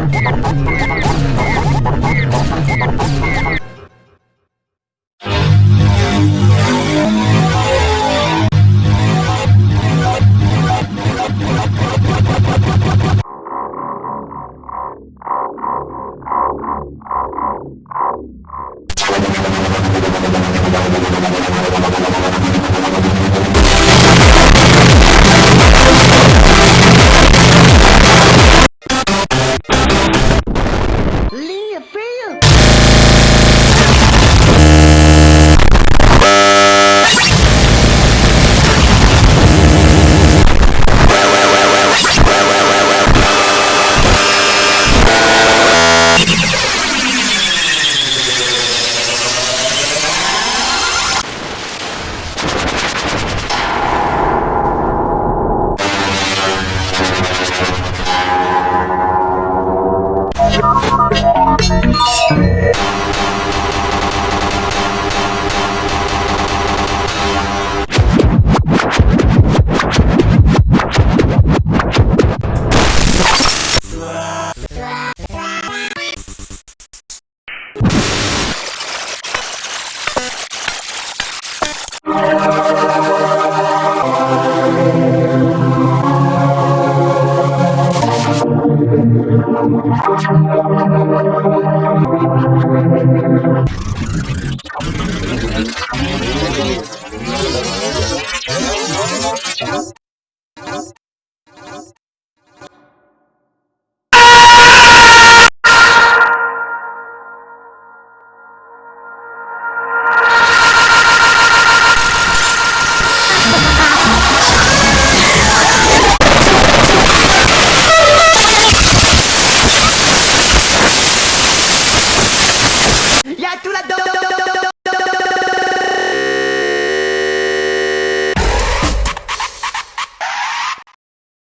Thank I'm not going to do that.